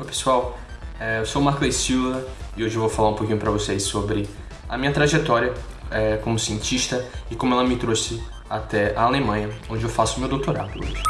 Oi pessoal, é, eu sou o Marcos Silva e hoje eu vou falar um pouquinho para vocês sobre a minha trajetória é, como cientista e como ela me trouxe até a Alemanha, onde eu faço meu doutorado hoje.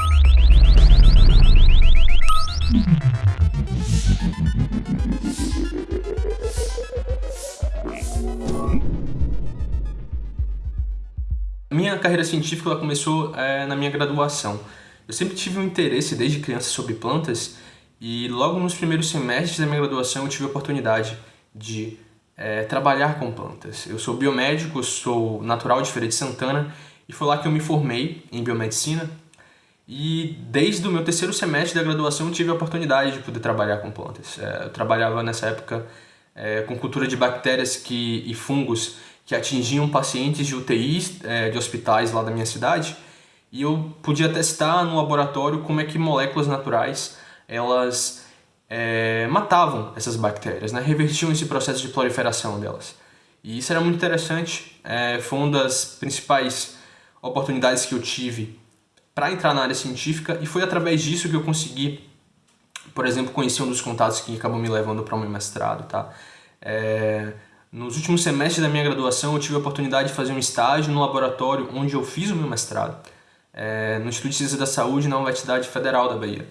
Minha carreira científica começou é, na minha graduação. Eu sempre tive um interesse desde criança sobre plantas e logo nos primeiros semestres da minha graduação eu tive a oportunidade de é, trabalhar com plantas. Eu sou biomédico, sou natural de Feira de Santana e foi lá que eu me formei em biomedicina e desde o meu terceiro semestre da graduação eu tive a oportunidade de poder trabalhar com plantas. É, eu trabalhava nessa época é, com cultura de bactérias que, e fungos que atingiam pacientes de UTIs é, de hospitais lá da minha cidade e eu podia testar no laboratório como é que moléculas naturais elas é, matavam essas bactérias, né? revertiam esse processo de proliferação delas. E isso era muito interessante, é, foi uma das principais oportunidades que eu tive para entrar na área científica e foi através disso que eu consegui, por exemplo, conhecer um dos contatos que acabou me levando para o meu mestrado. Tá? É, nos últimos semestres da minha graduação, eu tive a oportunidade de fazer um estágio no laboratório onde eu fiz o meu mestrado, é, no Instituto de Ciência da Saúde na Universidade Federal da Bahia.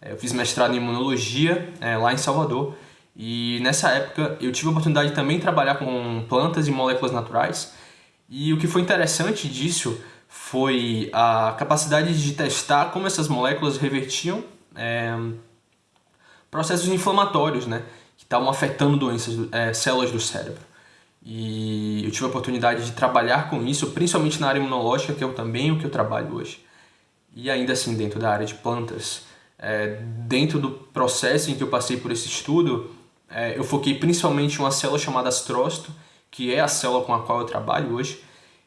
É, eu fiz mestrado em imunologia é, lá em Salvador e nessa época eu tive a oportunidade de também trabalhar com plantas e moléculas naturais e o que foi interessante disso foi a capacidade de testar como essas moléculas revertiam é, processos inflamatórios, né? que estavam afetando doenças, é, células do cérebro. E eu tive a oportunidade de trabalhar com isso, principalmente na área imunológica, que é também o que eu trabalho hoje. E ainda assim, dentro da área de plantas, é, dentro do processo em que eu passei por esse estudo, é, eu foquei principalmente em uma célula chamada astrócito, que é a célula com a qual eu trabalho hoje.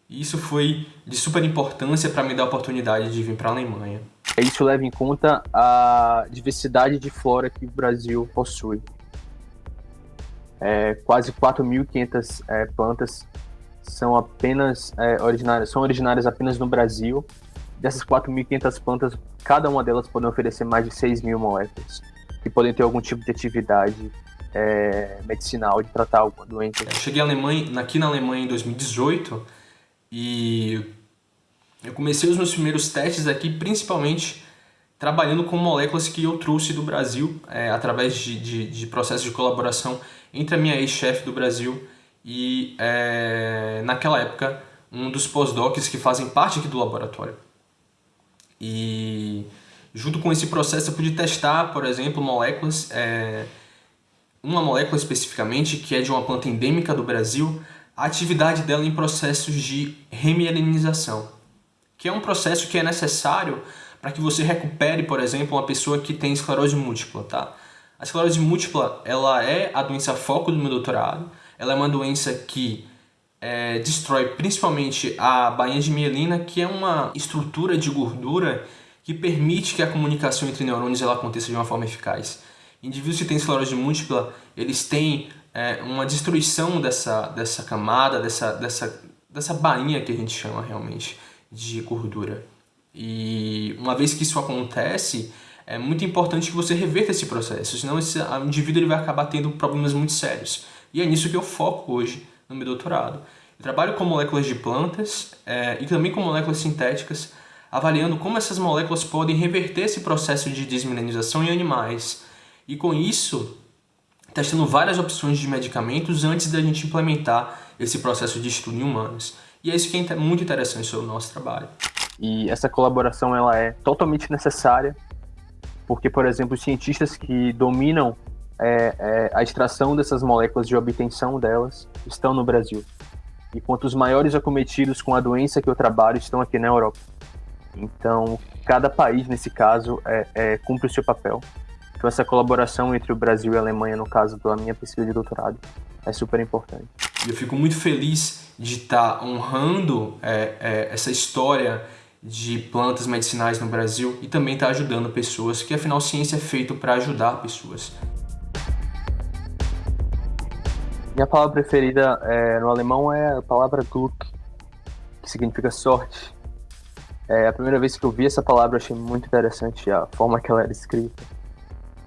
E isso foi de super importância para me dar a oportunidade de vir para a Alemanha. Isso leva em conta a diversidade de flora que o Brasil possui é, quase 4.500 é, plantas são apenas é, originárias, são originárias apenas no Brasil. Dessas 4.500 plantas, cada uma delas pode oferecer mais de 6 mil moléculas, que podem ter algum tipo de atividade é, medicinal de tratar alguma doença. Eu cheguei Alemanha, aqui na Alemanha em 2018 e eu comecei os meus primeiros testes aqui principalmente trabalhando com moléculas que eu trouxe do Brasil é, através de, de, de processos de colaboração entre a minha ex-chefe do Brasil e, é, naquela época, um dos pós-docs que fazem parte aqui do laboratório. E junto com esse processo eu pude testar, por exemplo, moléculas, é, uma molécula especificamente que é de uma planta endêmica do Brasil, a atividade dela em processos de remielinização, que é um processo que é necessário para que você recupere, por exemplo, uma pessoa que tem esclerose múltipla, tá? A esclerose múltipla, ela é a doença foco do meu doutorado. Ela é uma doença que é, destrói principalmente a bainha de mielina, que é uma estrutura de gordura que permite que a comunicação entre neurônios ela aconteça de uma forma eficaz. Indivíduos que têm esclerose múltipla, eles têm é, uma destruição dessa, dessa camada, dessa, dessa, dessa bainha que a gente chama realmente de gordura. E uma vez que isso acontece, é muito importante que você reverta esse processo, senão esse indivíduo ele vai acabar tendo problemas muito sérios. E é nisso que eu foco hoje no meu doutorado. Eu trabalho com moléculas de plantas é, e também com moléculas sintéticas, avaliando como essas moléculas podem reverter esse processo de desmineralização em animais. E com isso, testando várias opções de medicamentos antes da gente implementar esse processo de estudo em humanos. E é isso que é muito interessante sobre o nosso trabalho. E essa colaboração ela é totalmente necessária porque, por exemplo, os cientistas que dominam é, é, a extração dessas moléculas de obtenção delas estão no Brasil. E quanto os maiores acometidos com a doença que eu trabalho estão aqui na Europa. Então, cada país, nesse caso, é, é, cumpre o seu papel. Então, essa colaboração entre o Brasil e a Alemanha, no caso da minha pesquisa de doutorado, é super importante. Eu fico muito feliz de estar honrando é, é, essa história de plantas medicinais no Brasil e também está ajudando pessoas, que afinal ciência é feito para ajudar pessoas. Minha palavra preferida é, no alemão é a palavra Glück, que significa sorte. É, a primeira vez que eu vi essa palavra achei muito interessante a forma que ela era escrita.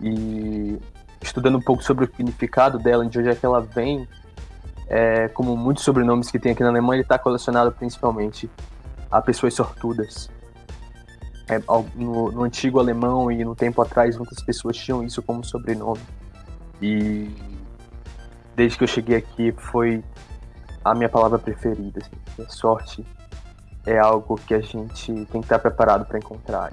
E estudando um pouco sobre o significado dela, de onde é que ela vem, é, como muitos sobrenomes que tem aqui na Alemanha, ele está colecionado principalmente a pessoas sortudas. É, no, no, antigo alemão e no tempo atrás, muitas pessoas tinham isso como sobrenome. E desde que eu cheguei aqui, foi a minha palavra preferida. Assim, sorte é algo que a gente tem que estar preparado para encontrar.